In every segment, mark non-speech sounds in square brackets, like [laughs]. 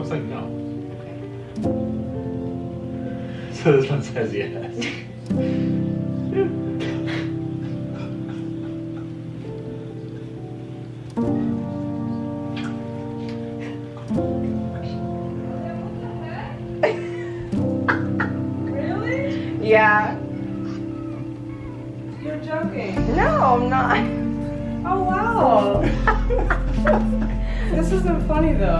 Looks like no. So this one says yes. [laughs]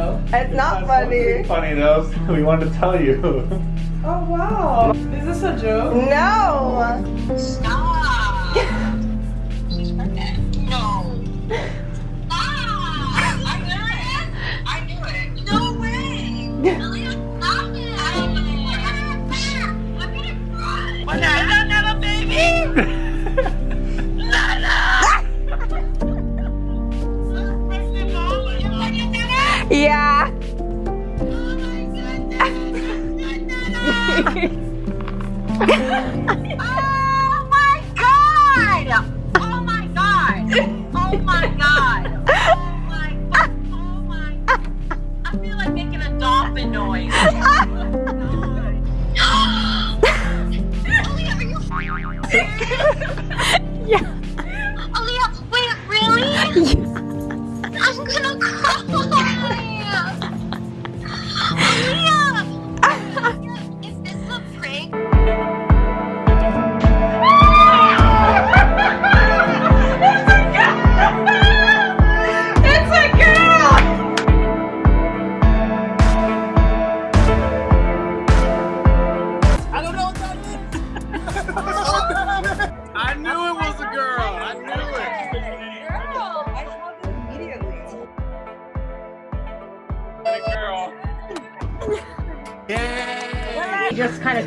though. It's not funny. Funny though. so [laughs] We wanted to tell you. [laughs] Oh wow. Is this a joke? No. Stop! [laughs] She's pregnant. No. Ah! I knew it. I knew it. No way. Really?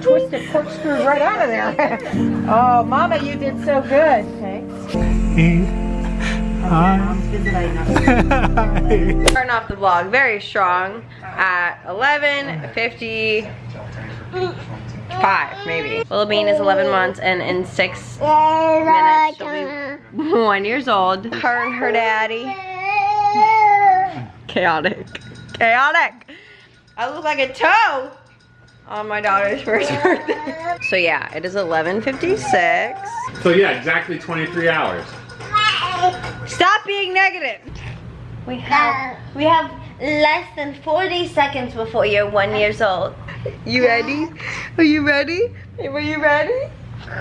Twisted corkscrew right out of there. [laughs] oh, Mama, you did so good. Thanks. Hi. Starting off the vlog very strong at 11:55 maybe. Willow Bean is 11 months and in six minutes she'll be one years old. Her and her daddy. Chaotic. Chaotic. I look like a toe on my daughter's [laughs] first birthday. So yeah, it is 11:56. So yeah, exactly 23 hours. Stop being negative. We have we have less than 40 seconds before you're one years old. You ready? Are you ready? Were you ready?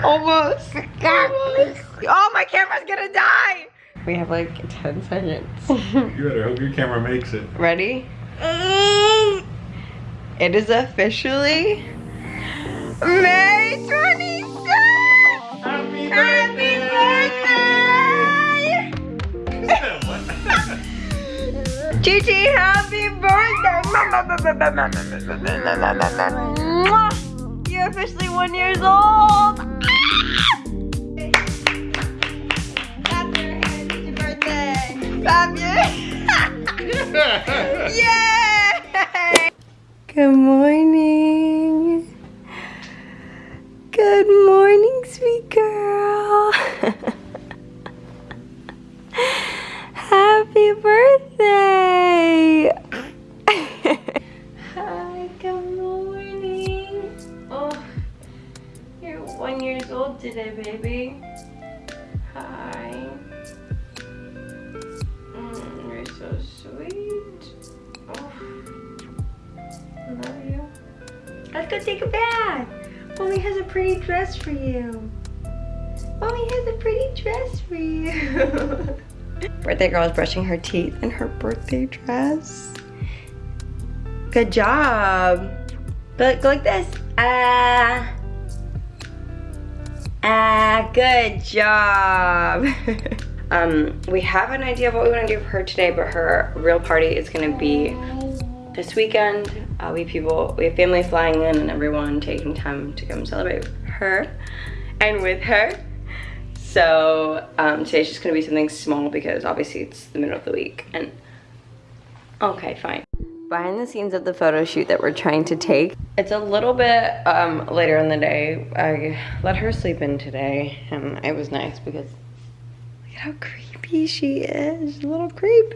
Almost. Almost. Oh, my camera's gonna die. We have like 10 seconds. You better hope your camera makes it. ready? Mm. It is officially May 26th. Happy Happy birthday! Gigi, happy birthday! You're officially one years old. Clap your hands, it's your birthday. Your Yay! Good morning. Good morning, sweet girl. [laughs] Happy birthday! Hi, good morning. Oh, you're one years old today, baby. Go take a bath. Mommy has a pretty dress for you. Mommy has a pretty dress for you. [laughs] birthday girl is brushing her teeth in her birthday dress. Good job. Go, go like this. Ah. Ah, good job. [laughs] um, we have an idea of what we want to do for her today, but her real party is going to be this weekend. Uh, we people, we have family flying in and everyone taking time to come celebrate her and with her. So um, today's just gonna be something small because obviously it's the middle of the week and okay, fine. Behind the scenes of the photo shoot that we're trying to take, it's a little bit um, later in the day. I let her sleep in today and it was nice because look at how creepy she is, a little creep.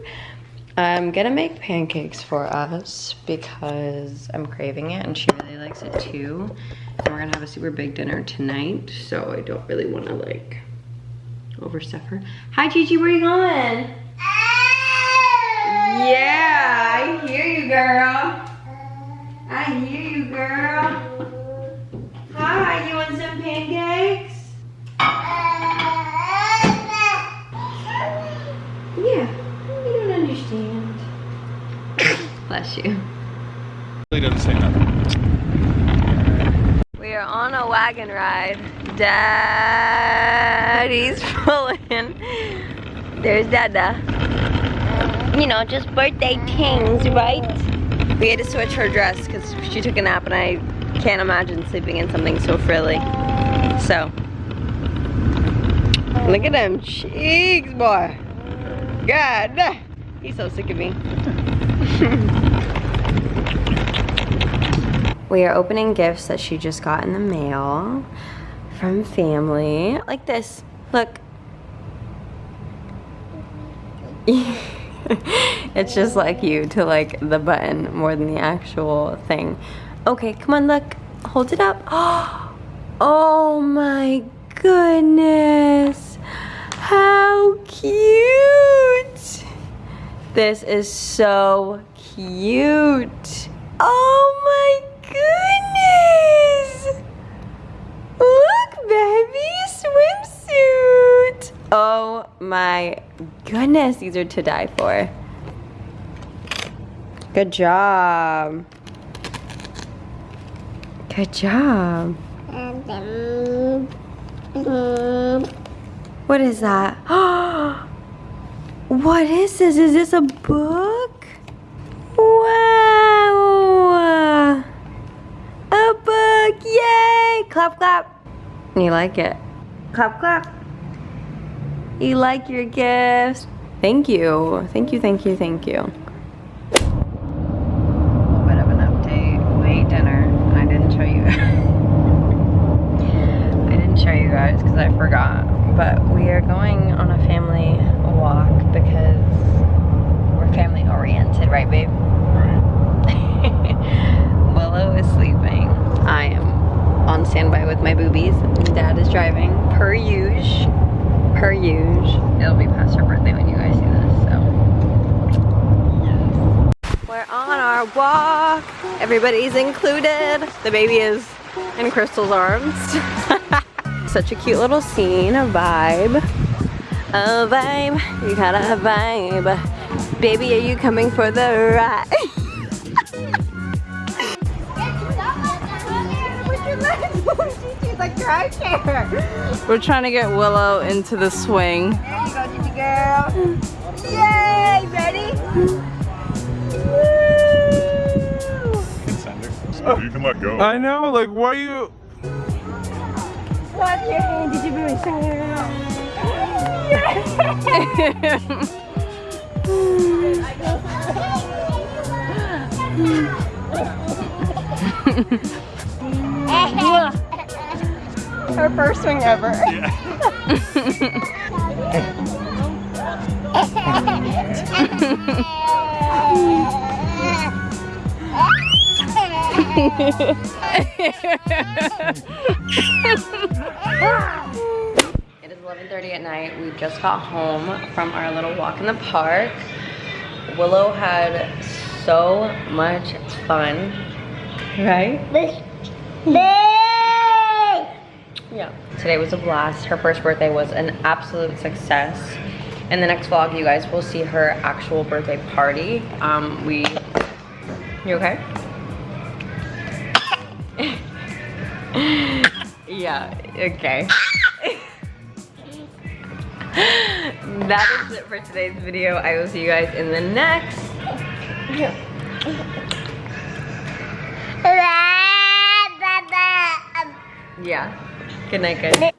I'm gonna make pancakes for us because I'm craving it and she really likes it too. And we're gonna have a super big dinner tonight, so I don't really wanna like overstuff her. Hi Gigi, where are you going? Oh. Yeah, I hear you, girl. I hear you, girl. [laughs] Hi, you want some pancakes? Oh. Yeah, you don't understand. [coughs] Bless you. Really doesn't say nothing. We are on a wagon ride. Daddy's [laughs] pulling. There's Dada. You know, just birthday things, right? We had to switch her dress because she took a nap and I can't imagine sleeping in something so frilly. So, look at them cheeks, boy. God, he's so sick of me. [laughs] We are opening gifts that she just got in the mail from family. Like this. Look. [laughs] it's just like you to like the button more than the actual thing. Okay, come on, look. Hold it up. [gasps] Oh my goodness. How cute. This is so cute. Oh my goodness! Look, baby, swimsuit! Oh my goodness, these are to die for. Good job. Good job. What is that? [gasps] [gasps] what is this? Is this a book? Wow! A book! Yay! Clap, clap. You like it? Clap, clap. You like your gifts? Thank you. Thank you, thank you, thank you. A little bit of an update. We ate dinner. I didn't show you I didn't show you guys because I forgot. But we are going on a family walk because we're family oriented, right, babe? Willow is sleeping. I am on standby with my boobies. Dad is driving, per usual. Per usual. It'll be past her birthday when you guys see this, so. We're on our walk. Everybody's included. The baby is in Crystal's arms. [laughs] Such a cute little scene, a vibe. A vibe, you got a vibe. Baby, are you coming for the ride? We're trying to get Willow into the swing. There you go, Gigi girl. Yay, ready? Oh, you can let go. I know, like, why you? Clap your hand, Gigi [laughs] Her first swing ever. [laughs] It is 11.30 at night. We just got home from our little walk in the park. Willow had so much fun, right? Today was a blast. Her first birthday was an absolute success. In the next vlog, you guys will see her actual birthday party. Um, we, you okay? [laughs] yeah, okay. [laughs] that is it for today's video. I will see you guys in the next. [laughs] Yeah. Good night, guys.